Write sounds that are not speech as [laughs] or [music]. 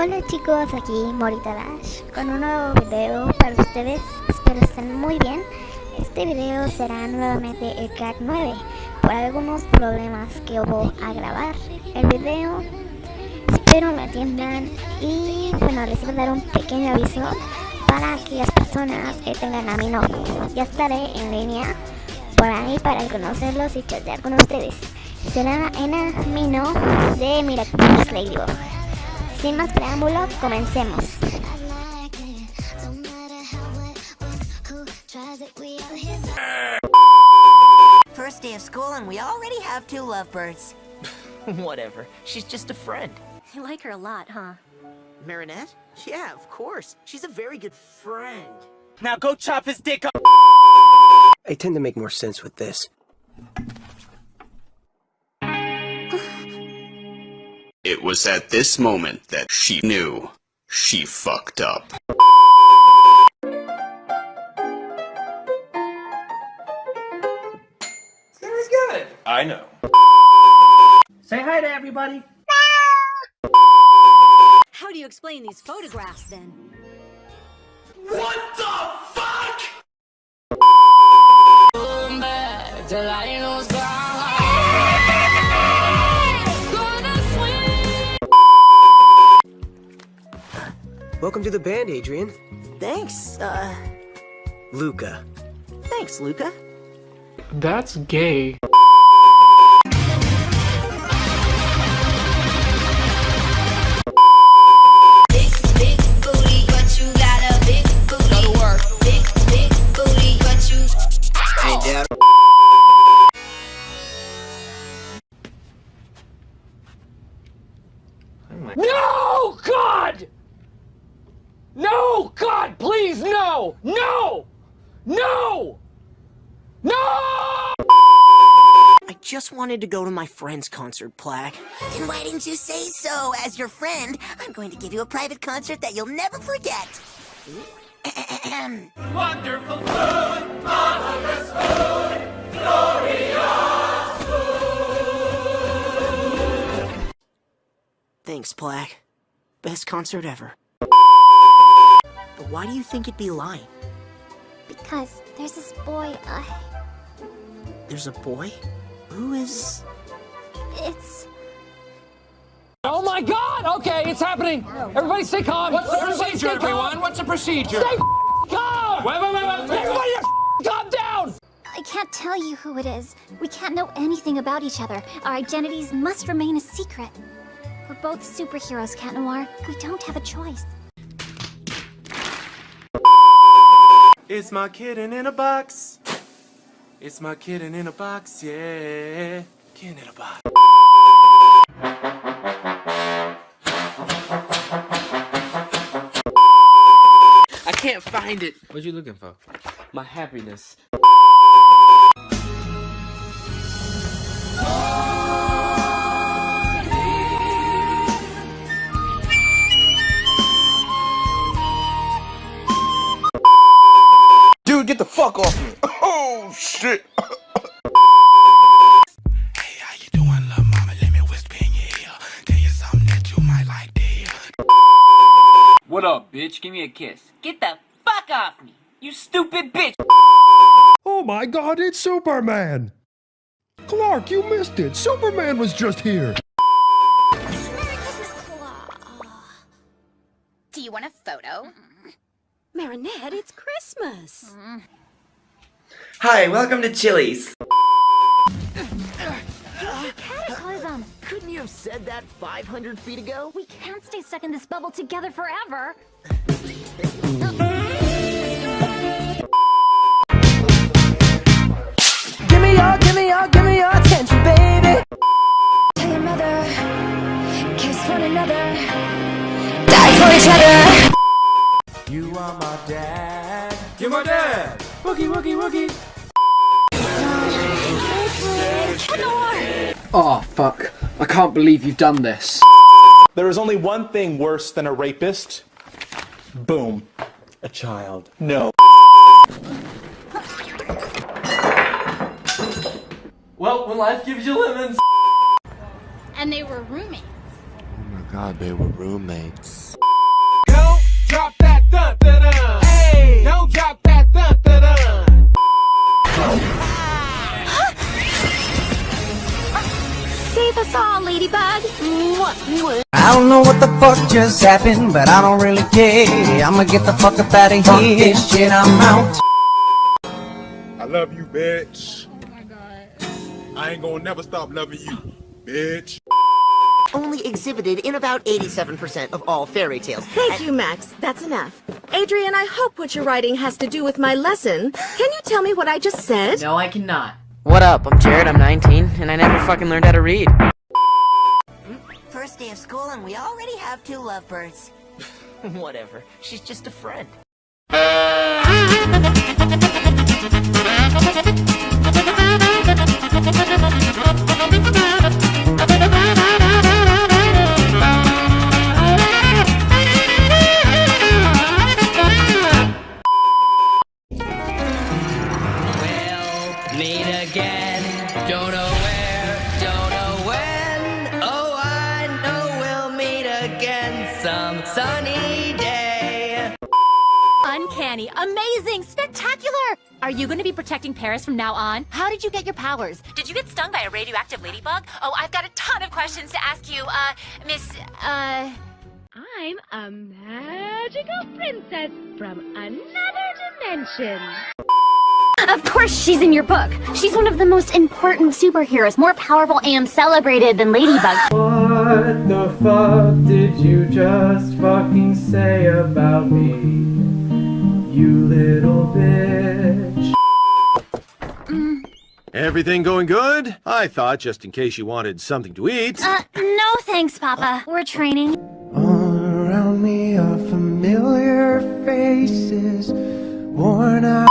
Hola chicos, aquí Morita Dash con un nuevo video para ustedes, espero estén muy bien. Este video será nuevamente el crack 9 por algunos problemas que hubo a grabar el video. Espero me atiendan y bueno, les voy a dar un pequeño aviso para aquellas personas que tengan a mi novio. Ya estaré en línea por ahí para conocerlos y chatear con ustedes. Será en Amino de Miraculous Ladybug. Sin más preámbulo, comencemos. First day of school and we already have two lovebirds. [laughs] Whatever. She's just a friend. You like her a lot, huh? Marinette? Yeah, of course. She's a very good friend. Now go chop his dick up. I tend to make more sense with this. It was at this moment that she knew she fucked up. Very good. I know. Say hi to everybody. How do you explain these photographs, then? What the fuck? Welcome to the band, Adrien. Thanks, uh, Luka. thanks, Luka. That's gay. Big, big No! No! I just wanted to go to my friend's concert, Plagg. Then why didn't you say so? As your friend, I'm going to give you a private concert that you'll never forget. [clears throat] Wonderful food, marvelous food, glorious food. Thanks, Plagg. Best concert ever. But why do you think it'd be lying? Because there's this boy, uh, There's a boy? Who is... it's... Oh my God! Okay, it's happening. Everybody, stay calm. What's the procedure, everyone? What's the procedure? Stay calm. Wait, wait, wait, wait. Everybody, calm down. I can't tell you who it is. We can't know anything about each other. Our identities must remain a secret. We're both superheroes, Cat Noir. We don't have a choice. It's my kitten in a box. It's my kitten in a box, yeah. Kitten in a box. I can't find it. What you looking for? My happiness. Up, bitch? Give me a kiss. Get the fuck off me, you stupid bitch. Oh my god, it's Superman! Clark, you missed it! Superman was just here! Do you want a photo? Marinette, it's Christmas. Mm-hmm. Hi, welcome to Chili's. Cataclysm! Couldn't you have said that 500 feet ago? We can't stay stuck in this bubble together forever. Give me your, give me your, give me your attention, baby. Tell your mother, kiss one another, die for each other. You are my dad. You're my dad. Woogie, woogie, woogie. Oh fuck! I can't believe you've done this. There is only one thing worse than a rapist. Boom. A child. No. Well, when life gives you lemons. And they were roommates. Oh my god, they were roommates. Don't know what the fuck just happened, but I don't really care. I'ma get the fuck up out of Fuck here. this shit, I'm out. I love you, bitch. Oh my god. I ain't gonna never stop loving you, bitch. Only exhibited in about 87% of all fairy tales. Thank you, Max. That's enough. Adrien, I hope what you're writing has to do with my lesson. Can you tell me what I just said? No, I cannot. What up? I'm Jared, I'm 19, and I never fucking learned how to read. First day of school and we already have two lovebirds. [laughs] Whatever. She's just a friend. Meet [laughs] again some sunny day. Uncanny, amazing, spectacular! Are you going to be protecting Paris from now on? How did you get your powers? Did you get stung by a radioactive ladybug? Oh, I've got a ton of questions to ask you, uh, Miss, uh... I'm a magical princess from another dimension. Of course she's in your book. She's one of the most important superheroes, more powerful and celebrated than Ladybug. [laughs] What the fuck did you just fucking say about me? You little bitch. Everything going good? I thought, just in case you wanted something to eat. Uh, no thanks, Papa. We're training. All around me are familiar faces, worn out.